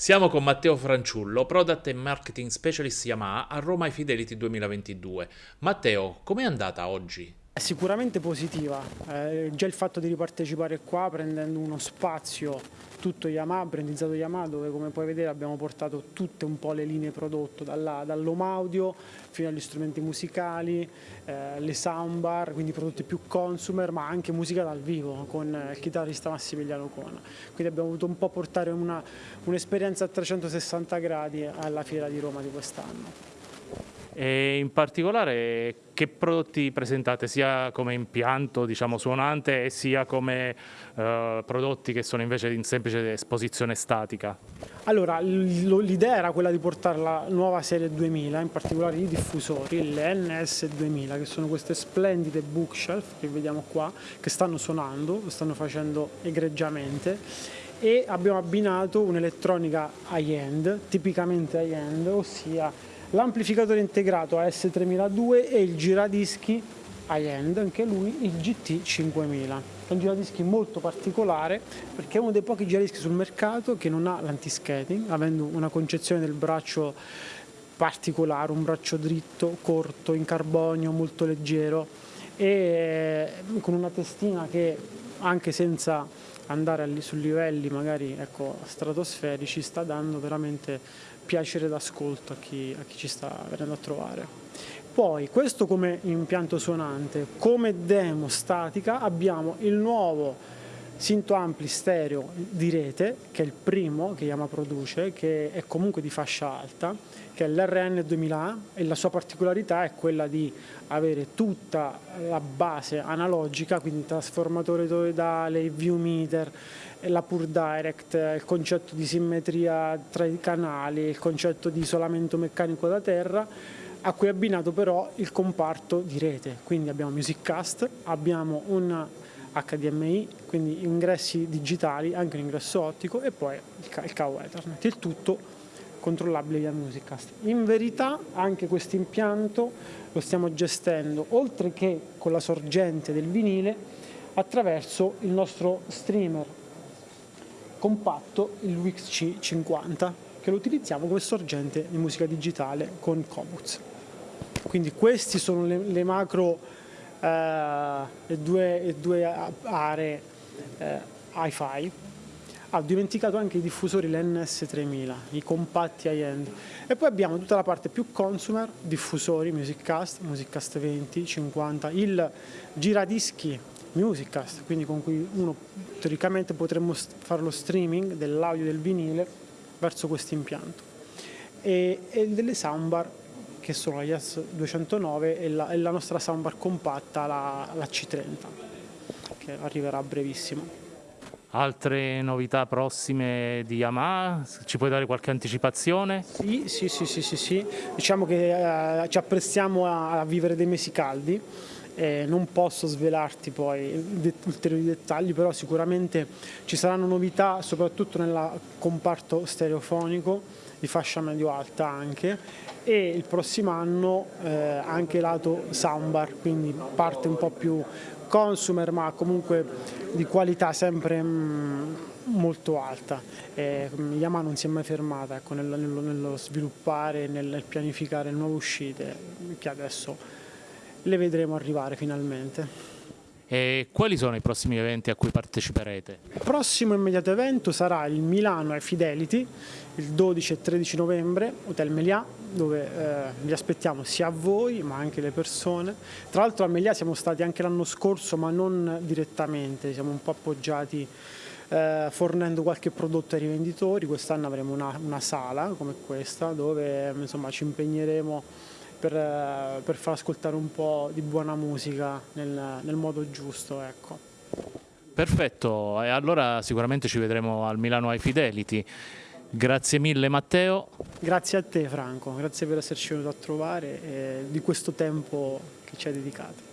Siamo con Matteo Franciullo, Product and Marketing Specialist Yamaha a Roma Fidelity 2022. Matteo, com'è andata oggi? Sicuramente positiva, eh, già il fatto di ripartecipare qua prendendo uno spazio tutto Yamaha, brandizzato Yamaha, dove come puoi vedere abbiamo portato tutte un po' le linee prodotto, dall'home audio fino agli strumenti musicali, eh, le soundbar, quindi prodotti più consumer, ma anche musica dal vivo con il chitarrista Massimiliano Cona. Quindi abbiamo voluto un po' portare un'esperienza un a 360 gradi alla fiera di Roma di quest'anno. E in particolare che prodotti presentate sia come impianto diciamo, suonante sia come eh, prodotti che sono invece in semplice esposizione statica? Allora l'idea era quella di portare la nuova serie 2000, in particolare i diffusori, le NS 2000 che sono queste splendide bookshelf che vediamo qua che stanno suonando, lo stanno facendo egregiamente e abbiamo abbinato un'elettronica high-end, tipicamente high-end, ossia l'amplificatore integrato AS3002 e il giradischi high-end, anche lui il GT5000. È un giradischi molto particolare perché è uno dei pochi giradischi sul mercato che non ha l'anti-skating, avendo una concezione del braccio particolare, un braccio dritto, corto, in carbonio, molto leggero e con una testina che anche senza andare su livelli magari ecco, stratosferici sta dando veramente piacere d'ascolto a a chi ci sta venendo a trovare. Poi questo come impianto suonante, come demo statica abbiamo il nuovo Sinto ampli stereo di rete, che è il primo che Yamaha produce, che è comunque di fascia alta, che è l'RN 2000A e la sua particolarità è quella di avere tutta la base analogica, quindi trasformatore toroidale, il view meter, la Pure Direct, il concetto di simmetria tra i canali, il concetto di isolamento meccanico da terra, a cui è abbinato però il comparto di rete, quindi abbiamo Musiccast, abbiamo un HDMI, quindi ingressi digitali, anche l'ingresso ottico e poi il cavo Ethernet, il tutto controllabile via Musicast. In verità anche questo impianto lo stiamo gestendo, oltre che con la sorgente del vinile, attraverso il nostro streamer compatto, il Wix 50 che lo utilizziamo come sorgente di musica digitale con Comuts. Quindi queste sono le, le macro le, due, le, due, aree eh, hi-fi. Ho dimenticato anche i diffusori l'NS3000, i compatti high-end. E poi abbiamo tutta la parte più consumer, diffusori, Musiccast, Musiccast 20, 50, il giradischi Musiccast, quindi con cui uno teoricamente potremmo fare lo streaming dell'audio del vinile verso questo impianto. E, e delle soundbar che sono la Yes 209 e la, e la nostra soundbar compatta, la, la C30, che arriverà a brevissimo. Altre novità prossime di Yamaha? Ci puoi dare qualche anticipazione? Sì, sì, sì, sì, sì, sì. diciamo che eh, ci apprestiamo a, a vivere dei mesi caldi eh, non posso svelarti poi ulteriori dettagli, però sicuramente ci saranno novità soprattutto nel comparto stereofonico di fascia medio-alta anche e il prossimo anno eh, anche lato soundbar, quindi parte un po' più consumer ma comunque di qualità sempre mm, molto alta. Eh, Yamaha non si è mai fermata ecco, nello, nello, sviluppare, nel pianificare nuove uscite che adesso le vedremo arrivare finalmente. E quali sono i prossimi eventi a cui parteciperete? Il prossimo immediato evento sarà il Milano e Fidelity, il 12 e 13 novembre, Hotel Melià, dove eh, vi aspettiamo sia voi ma anche le persone. Tra l'altro a Melià siamo stati anche l'anno scorso ma non direttamente, siamo un po' appoggiati eh, fornendo qualche prodotto ai rivenditori, quest'anno avremo una, una, sala come questa dove insomma, ci impegneremo per, eh, per, far ascoltare un po' di buona musica nel, nel modo giusto. Ecco. Perfetto, e allora sicuramente ci vedremo al Milano High Fidelity. Grazie mille Matteo. Grazie a te Franco, grazie per esserci venuto a trovare e di questo tempo che ci hai dedicato.